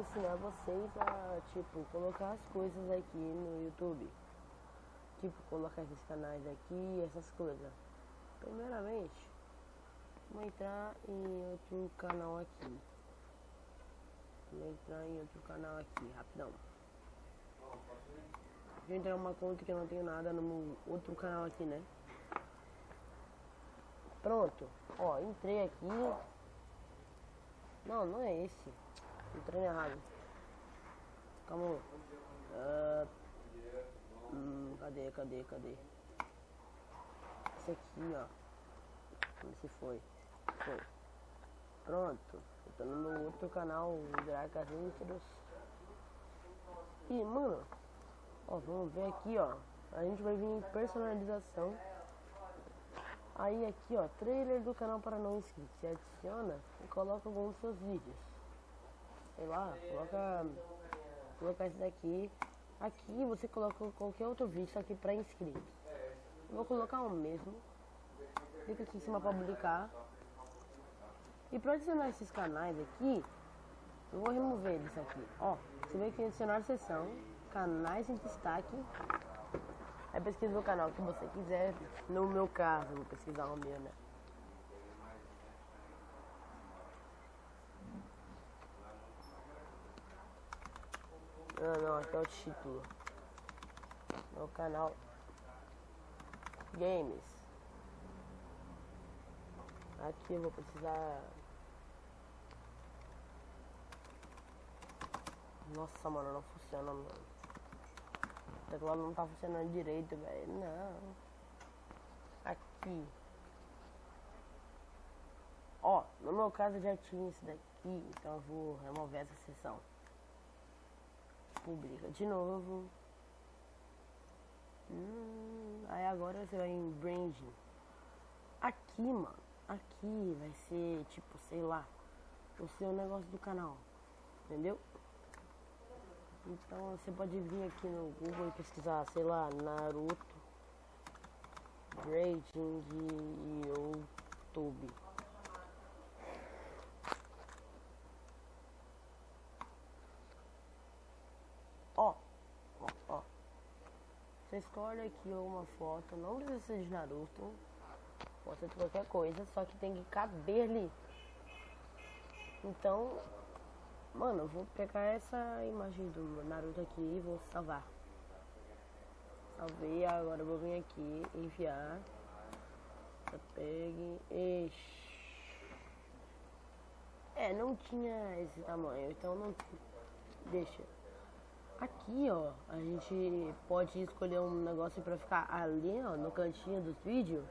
ensinar vocês a, tipo, colocar as coisas aqui no YouTube. Tipo, colocar esses canais aqui, essas coisas. Primeiramente, vou entrar em outro canal aqui. Vou entrar em outro canal aqui, rapidão. Vou entrar uma conta que eu não tenho nada no outro canal aqui, né? Pronto. Ó, entrei aqui. Não, não é esse. Entrei errado. Calma. Uh, hum, cadê, cadê, cadê? Esse aqui, ó. Se foi. Foi. Pronto. Eu tô no meu outro canal, Dracas Intros. E, mano, ó, vamos ver aqui, ó. A gente vai vir em personalização. Aí aqui, ó, trailer do canal para não inscritos. Você adiciona e coloca alguns dos seus vídeos. Sei lá, coloca, coloca esse daqui. Aqui você coloca qualquer outro vídeo, só que para inscritos. Eu vou colocar o mesmo. Clica aqui em cima para publicar. E para adicionar esses canais aqui, eu vou remover eles aqui. Ó, você vê que adicionar seção, canais em destaque Aí pesquisa o canal que você quiser. No meu caso, vou pesquisar o meu, né? Não, não, aqui é o título. Meu canal Games. Aqui eu vou precisar. Nossa, mano, não funciona, mano. O teclado não tá funcionando direito, velho. Não. Aqui. Ó, no meu caso já tinha isso daqui, então eu vou remover essa seção. Publica de novo. Hum, aí agora você vai em branding. Aqui, mano. Aqui vai ser tipo, sei lá, o seu negócio do canal. Entendeu? Então você pode vir aqui no Google e pesquisar, sei lá, Naruto Grading de YouTube. Ó, ó, ó. Você escolhe aqui uma foto, não precisa ser de Naruto. Pode ser de qualquer coisa, só que tem que caber ali. Então, Mano, eu vou pegar essa imagem do Naruto aqui e vou salvar. Salvei, agora eu vou vir aqui, enviar. Pegue. Ixi. É, não tinha esse tamanho, então não. Deixa. Aqui, ó, a gente pode escolher um negócio pra ficar ali, ó, no cantinho dos vídeos.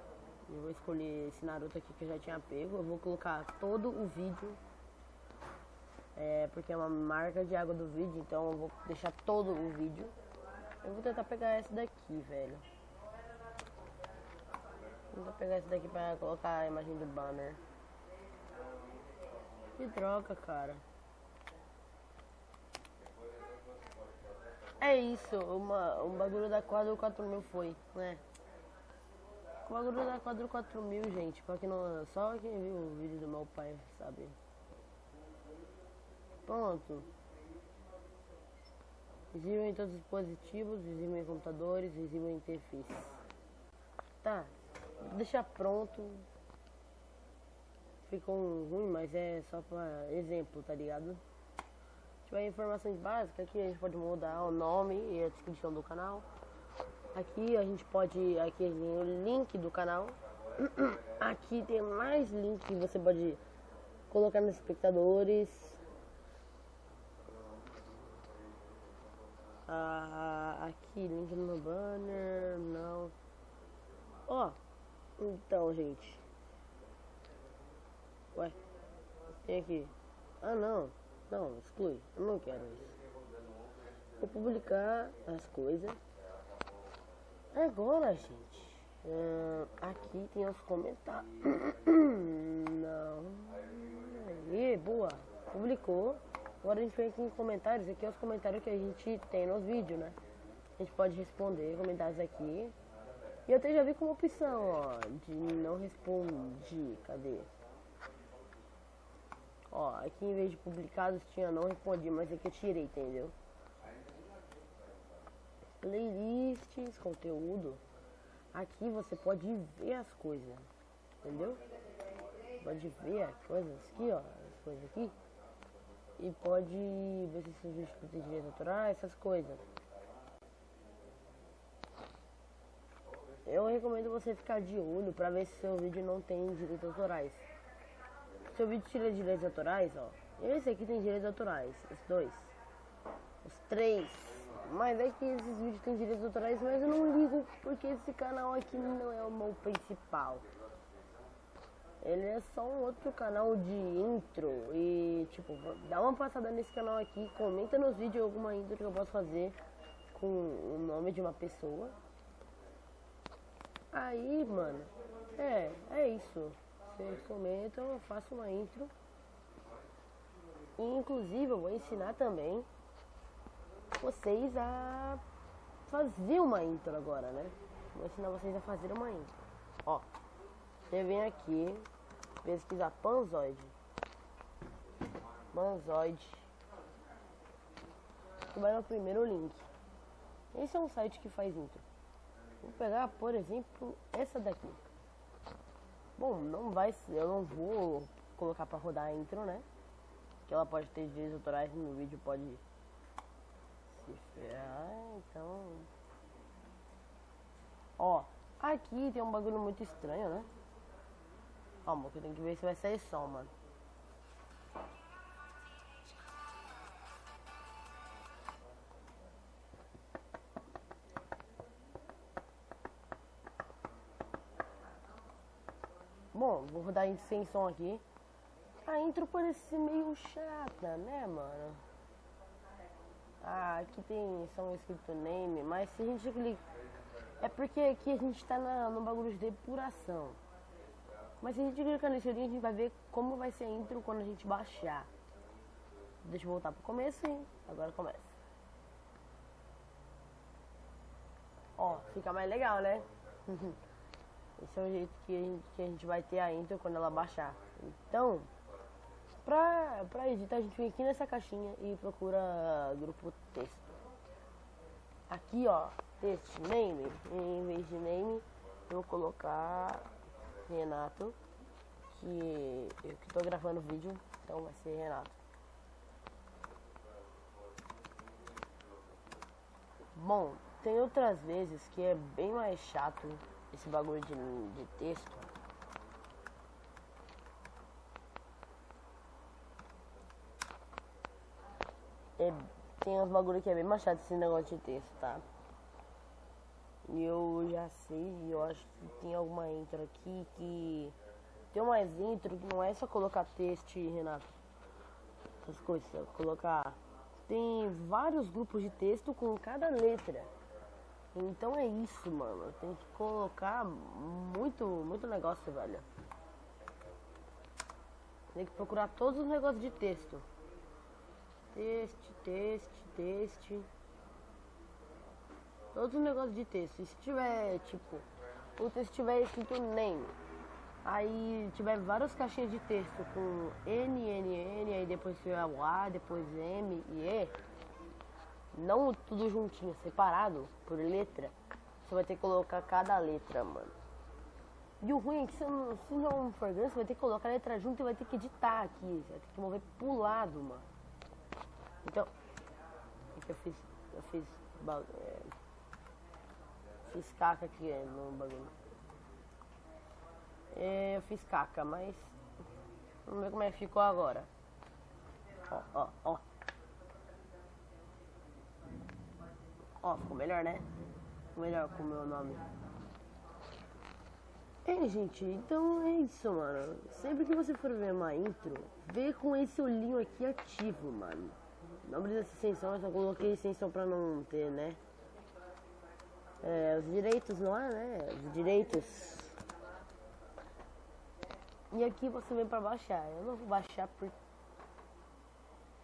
Eu vou escolher esse Naruto aqui que eu já tinha pego. Eu vou colocar todo o vídeo é, porque é uma marca de água do vídeo, então eu vou deixar todo o vídeo. Eu vou tentar pegar essa daqui, velho. Vou tentar pegar essa daqui pra colocar a imagem do banner. Que droga, cara. É isso, uma, um bagulho da quadro 4000 foi, né? O bagulho da quadro 4000, gente, pra que não, só quem viu o vídeo do meu pai, sabe? Pronto. Visível em todos os dispositivos, visível em computadores, visível em interface. Tá. Deixar pronto. Ficou ruim, mas é só para exemplo, tá ligado? Tiver informações básicas aqui a gente pode mudar o nome e a descrição do canal. Aqui a gente pode. Aqui tem o link do canal. Aqui tem mais link que você pode colocar nos espectadores. Ah, aqui, link no banner, não. Ó, oh, então, gente. Ué, tem aqui. Ah, não. Não, exclui. Eu não quero isso. Vou publicar as coisas. Agora, gente. Uh, aqui tem os comentários. não. Aí, boa. Publicou. Agora a gente vem aqui em comentários, aqui é os comentários que a gente tem nos vídeos, né? A gente pode responder comentários aqui. E eu até já vi como opção, ó, de não respondi. Cadê? Ó, aqui em vez de publicados tinha não respondi, mas aqui eu tirei, entendeu? Playlists, conteúdo. Aqui você pode ver as coisas, entendeu? Pode ver as coisas aqui, ó, as coisas aqui. E pode ver se seus vídeos têm direitos autorais, essas coisas. Eu recomendo você ficar de olho para ver se seu vídeo não tem direitos autorais. Seu vídeo tira direitos autorais, ó. Esse aqui tem direitos autorais, os dois. Os três. Mas é que esses vídeos têm direitos autorais, mas eu não ligo porque esse canal aqui não é o meu principal. Ele é só um outro canal de intro e tipo, dá uma passada nesse canal aqui, comenta nos vídeos alguma intro que eu posso fazer com o nome de uma pessoa Aí, mano, é, é isso. Vocês comentam, eu faço uma intro. E, inclusive, eu vou ensinar também vocês a fazer uma intro agora, né? Vou ensinar vocês a fazer uma intro. Ó, você vem aqui, pesquisar Panzoid. Panzoid. Você vai no primeiro link. Esse é um site que faz intro. Vou pegar, por exemplo, essa daqui. Bom, não vai eu não vou colocar para rodar a intro, né? Que ela pode ter direitos autorais no vídeo, pode se ferrar, então... Ó, aqui tem um bagulho muito estranho, né? Calma, que eu tenho que ver se vai sair som, mano. Vou rodar sem som aqui. A intro parece meio chata, né, mano? Ah, aqui tem som escrito name, mas se a gente clicar... É porque aqui a gente tá na, no bagulho de depuração. Mas se a gente clicar nesse link, a gente vai ver como vai ser a intro quando a gente baixar. Deixa eu voltar pro começo, hein? Agora começa. Ó, fica mais legal, né? Esse é o jeito que a, gente, que a gente vai ter a intro quando ela baixar. Então, pra, pra editar, a gente vem aqui nessa caixinha e procura grupo texto. Aqui, ó, texto, name. Em vez de name, eu vou colocar Renato, que eu que tô gravando o vídeo, então vai ser Renato. Bom, tem outras vezes que é bem mais chato esse bagulho de, de texto. É, tem uns bagulho que é bem machado esse negócio de texto, tá? E eu já sei, eu acho que tem alguma intro aqui que. Tem umas intro que não é só colocar texto, Renato. Essas coisas, colocar. Tem vários grupos de texto com cada letra. Então é isso, mano. Tem que colocar muito, muito negócio, velho. Tem que procurar todos os negócios de texto. Texto, texto, texto. Todos os negócios de texto. Se tiver, tipo, o texto tiver escrito name, aí tiver várias caixinhas de texto com N, N, N, aí depois tiver o A, depois M e E não tudo juntinho, separado por letra. Você vai ter que colocar cada letra, mano. E o ruim é que se não, se não for grande, você vai ter que colocar a letra junto e vai ter que editar aqui. Você vai ter que mover pro lado, mano. Então, eu fiz. Eu fiz. É, fiz caca aqui é, no bagulho. É, eu fiz caca, mas. Vamos ver como é que ficou agora. Ó, ó, ó. Ó, ficou melhor, né? Melhor com o meu nome. É, gente, então é isso, mano. Sempre que você for ver uma intro, vê com esse olhinho aqui ativo, mano. Não precisa ser eu só coloquei extensão pra não ter, né? É, os direitos, não é, né? Os direitos. E aqui você vem pra baixar. Eu não vou baixar por...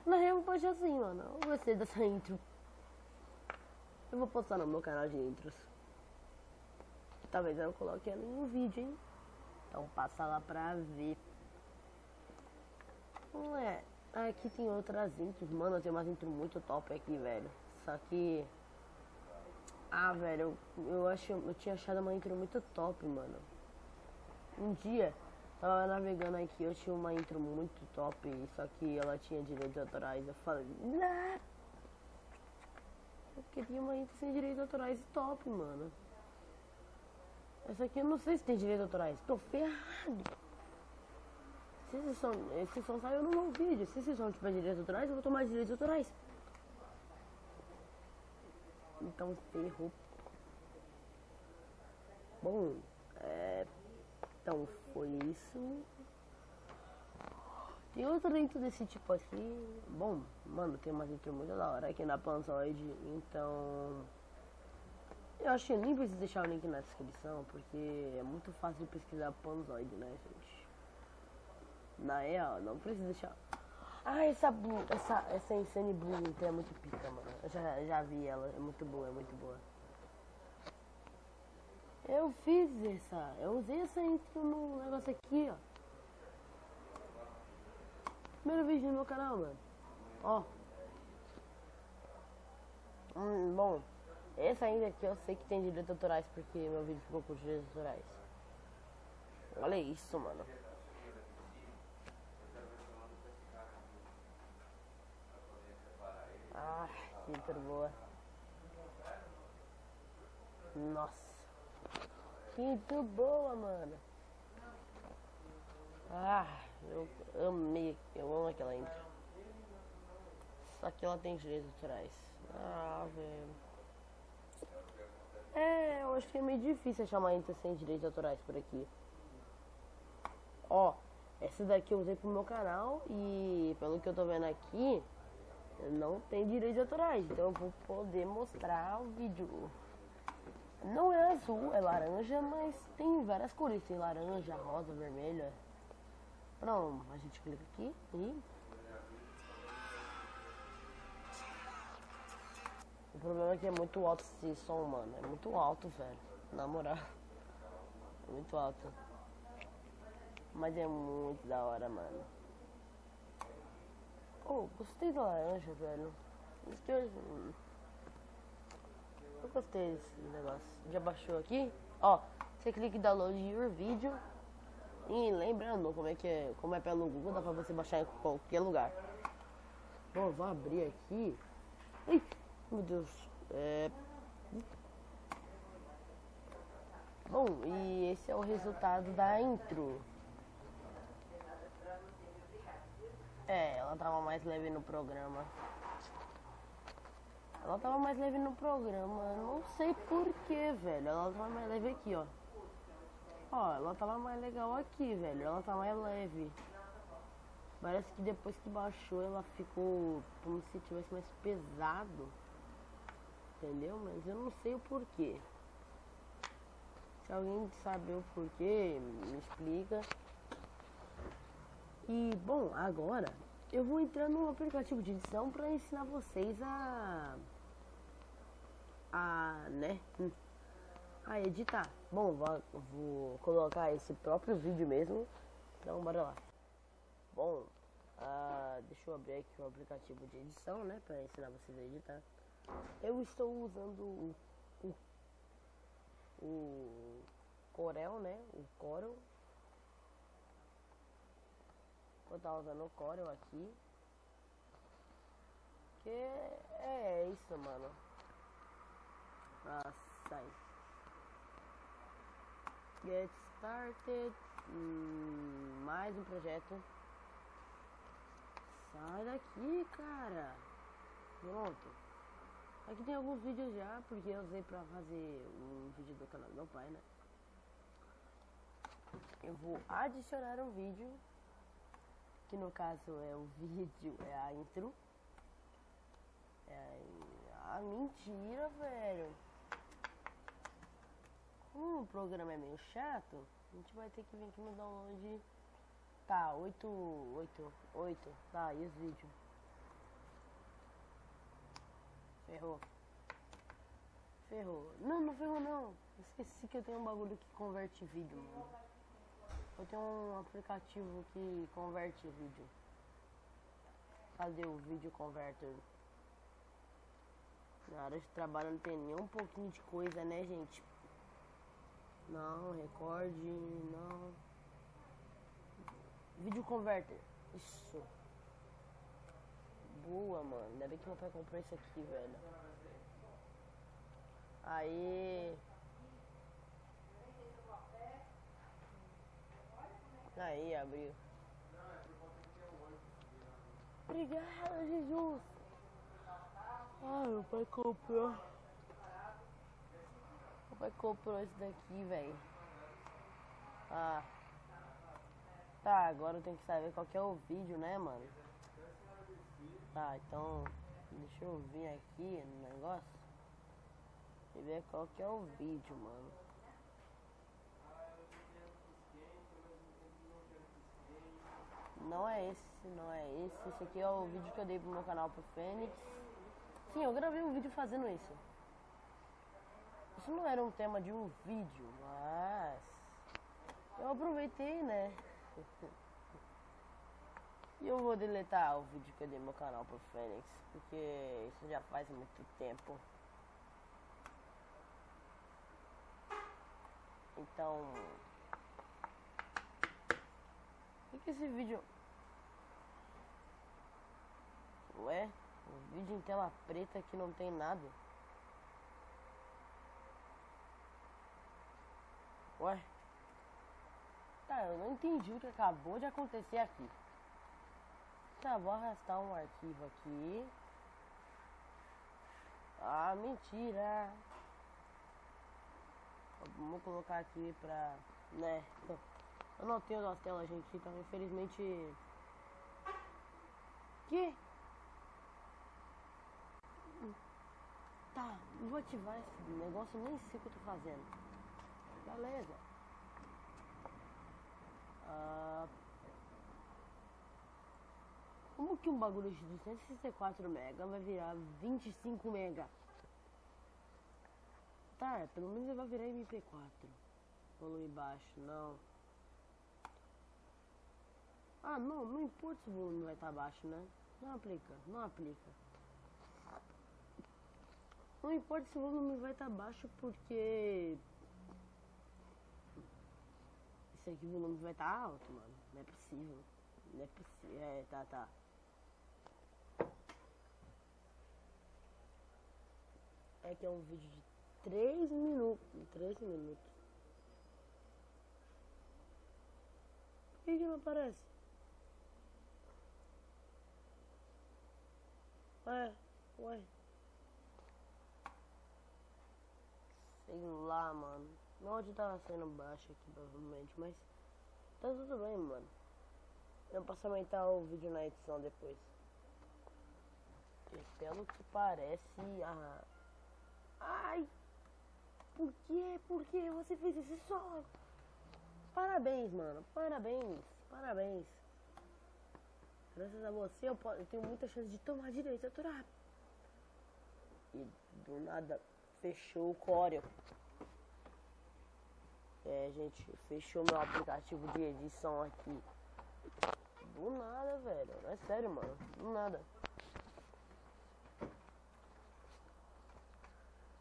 Na real, eu vou baixar assim, mano. Eu gostei dessa intro. Eu vou postar no meu canal de intros. talvez eu coloque ela em um vídeo, hein? Então passa lá pra ver. Não é. Aqui tem outras intros, mano, tem umas intros muito top aqui, velho. Só que. Ah, velho, eu, eu acho. Eu tinha achado uma intro muito top, mano. Um dia, tava navegando aqui, eu tinha uma intro muito top, só que ela tinha direitos autorais. Eu falei, nah! Porque tinha uma intro sem direitos autorais top, mano. Essa aqui eu não sei se tem direitos autorais. Tô ferrado. Se esse som, esse som saiu no meu vídeo. Se esse som tiver direitos autorais, eu vou tomar direitos autorais. Então ferrou. Bom, é, então foi isso. Tem outro intro desse tipo aqui. Bom, mano, tem uma intro muito da hora aqui na Panzoid. Então. Eu acho que nem preciso deixar o link na descrição, porque é muito fácil de pesquisar Panzoid, né, gente? Na real, não precisa deixar. Ah, essa essa, essa Insane Blue então é muito pica, mano. Eu já, já vi ela, é muito boa, é muito boa. Eu fiz essa, eu usei essa intro no negócio aqui, ó. Primeiro vídeo no meu canal, mano. Ó. Hum, bom, essa ainda aqui eu sei que tem direitos autorais porque meu vídeo ficou com direitos autorais. Olha isso, mano. Ah, que boa. Nossa. Que boa, mano. Ah, eu amei, eu amo aquela intro. Só que ela tem direitos autorais. Ah, velho. É, eu acho que é meio difícil achar uma intro sem direitos autorais por aqui. Ó, essa daqui eu usei pro meu canal e pelo que eu tô vendo aqui, não tem direitos autorais. Então eu vou poder mostrar o vídeo. Não é azul, é laranja, mas tem várias cores. Tem laranja, rosa, vermelha. Pronto, a gente clica aqui e O problema é que é muito alto esse som, mano. É muito alto, velho. Na moral. É muito alto. Mas é muito da hora, mano. Oh, gostei da laranja, velho. Eu, eu gostei desse negócio. Já baixou aqui? Ó, você clica em download your vídeo. E lembrando como é que é, como é pelo Google, dá pra você baixar em qualquer lugar. Bom, vou abrir aqui. Ai, meu Deus. É... Bom, e esse é o resultado da intro. É, ela tava mais leve no programa. Ela tava mais leve no programa. Não sei porquê, velho. Ela tava mais leve aqui, ó. Ó, ela tava mais legal aqui, velho. Ela tá mais leve. Parece que depois que baixou ela ficou como se tivesse mais pesado entendeu? Mas eu não sei o porquê. Se alguém saber o porquê, me explica. E bom, agora eu vou entrar no aplicativo de edição para ensinar vocês a a, né, a editar. Bom, vou, vou colocar esse próprio vídeo mesmo. Então, bora lá. Bom, uh, deixa eu abrir aqui o aplicativo de edição, né, para ensinar vocês a editar. Eu estou usando o, o, o Corel, né? O Corel. Vou estar usando o Corel aqui. Que é, é isso, mano. Ah, sai. Get started. Hum, mais um projeto. Sai daqui, cara. Pronto. Aqui tem alguns vídeos já, porque eu usei pra fazer um vídeo do canal do meu pai, né? Eu vou adicionar um vídeo, que no caso é o vídeo, é a intro. É a... Mentira, velho. Como o programa é meio chato, a gente vai ter que vir aqui no download. Tá, 8, 8, 8, tá, e os vídeos? Ferrou. ferrou. Não, não ferrou não. Esqueci que eu tenho um bagulho que converte vídeo, mano. Eu tenho um aplicativo que converte vídeo. Cadê o vídeo converter? Na área de trabalho não tem nem um pouquinho de coisa, né, gente? Não, recorde, não. Vídeo converter. Isso. Boa, mano. Ainda bem que meu pai comprou isso aqui, velho. Aí. Aí, abriu. Obrigado, Jesus. Ai, meu pai comprou. Pai comprou esse daqui, velho. Ah. Tá, agora eu tenho que saber qual que é o vídeo, né, mano? Tá, então. Deixa eu vir aqui no negócio. E ver qual que é o vídeo, mano. Não é esse, não é esse. Esse aqui é o vídeo que eu dei pro meu canal pro Fênix. Sim, eu gravei um vídeo fazendo isso. Isso não era um tema de um vídeo, mas eu aproveitei, né? E eu vou deletar o vídeo que eu dei no meu canal pro Fênix, porque isso já faz muito tempo. Então. O que, que esse vídeo. Ué? Um vídeo em tela preta que não tem nada. Ué? Tá, eu não entendi o que acabou de acontecer aqui. Tá, vou arrastar um arquivo aqui. Ah, mentira! Vamos colocar aqui pra. né? Eu não tenho nossa tela, gente, então infelizmente. Que? Tá, vou ativar esse negócio, nem sei o que eu tô fazendo. Beleza. Ah, como que um bagulho de 264 mega vai virar 25 mega? Tá, pelo menos ele vai virar MP4. Volume baixo, não. Ah, não, não importa se o volume vai estar tá baixo, né? Não aplica, não aplica. Não importa se o volume vai estar tá baixo porque... Esse aqui o volume vai estar tá alto, mano. Não é possível. Não é possível. É, tá, tá. É que é um vídeo de 3 minutos. 3 minutos. Por que, que não aparece? Ué, ué. Sei lá, mano. Meu áudio tava sendo baixo aqui, provavelmente, mas tá tudo bem, mano. Eu posso aumentar o vídeo na edição depois. E pelo que parece, a... Ai! Por que? Por que você fez esse solo? Parabéns, mano. Parabéns. Parabéns. Graças a você eu, posso, eu tenho muita chance de tomar direito autoral. E do nada fechou o Corel. É, gente, fechou meu aplicativo de edição aqui. Do nada, velho. É sério, mano. Do nada.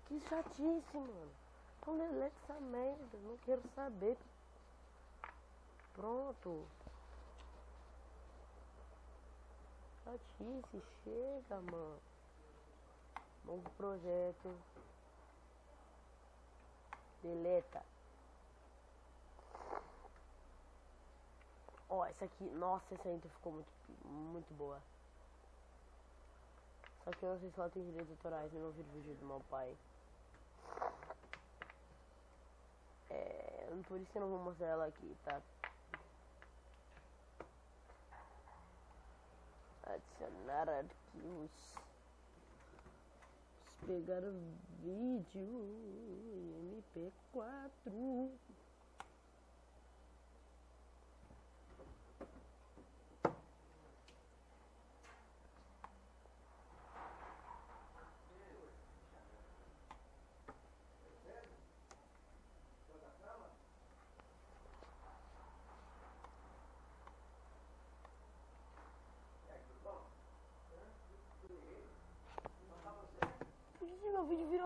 Que chatice, mano. Então delete essa merda, não quero saber. Pronto. Chatice, chega, mano. Novo projeto. Deleta. Ó, oh, essa aqui, nossa, essa intro ficou muito, muito boa. Só que eu não sei se ela tem direitos autorais, eu não vi o vídeo do meu pai. É, por isso eu não vou mostrar ela aqui, tá? Adicionar arquivos. Pegar o vídeo MP4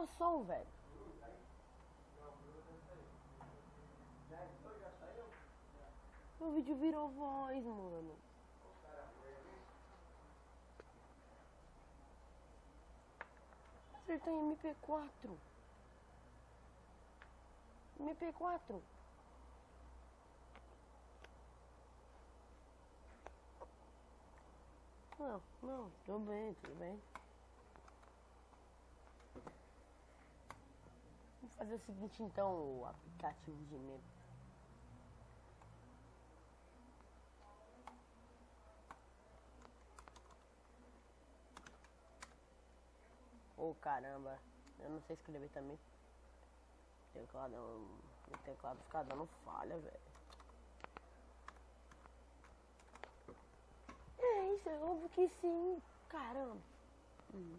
eu sou, velho. Meu vídeo virou voz, mano. Acertei MP4. MP4. Não, não, tudo bem, tudo bem. Fazer o seguinte então, o aplicativo de meme. Ô oh, caramba, eu não sei escrever também. Teclado, meu teclado fica dando falha, velho. É isso, é óbvio que sim. Caramba. Hum.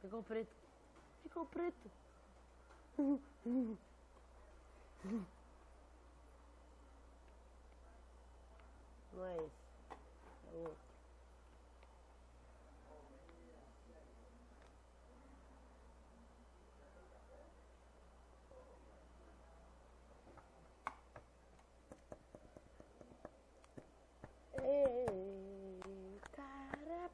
Ficou preto. Ficou preto. Não É outro. Ei, cara.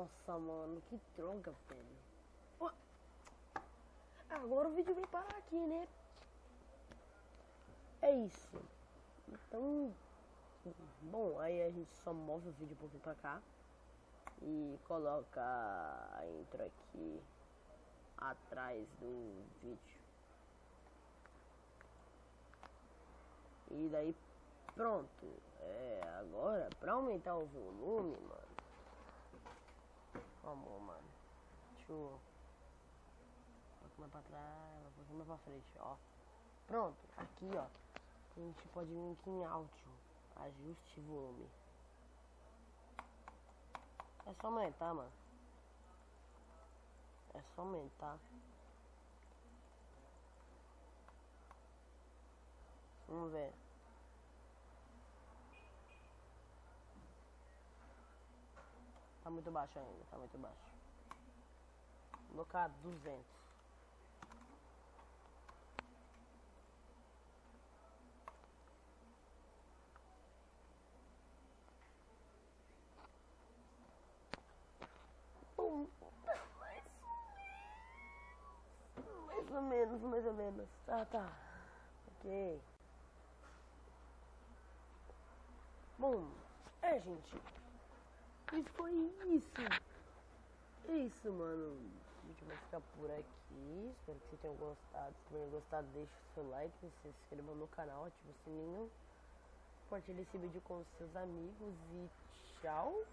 Nossa, mano, que droga, velho. Agora o vídeo vem parar aqui, né? É isso. Então, bom, aí a gente só move o vídeo um pouquinho pra cá e coloca a intro aqui atrás do vídeo. E daí pronto. É, agora pra aumentar o volume, mano. Vamos, mano. Deixa eu. Pouquinho mais pra trás, um pouquinho mais pra frente, ó. Pronto, aqui ó. A gente pode vir aqui em áudio. Ajuste volume. É só aumentar, mano. É só aumentar. Vamos ver. Tá muito baixo ainda, tá muito baixo. Vou colocar 200. mais ou menos, mais ou menos. Tá, tá. Ok. Bom, é, gente. E foi isso. É isso, mano. A gente vai ficar por aqui. Espero que vocês tenham gostado. Se tiverem gostado, deixe o seu like, se inscreva no canal, ative o sininho. Compartilhe esse vídeo com seus amigos e tchau.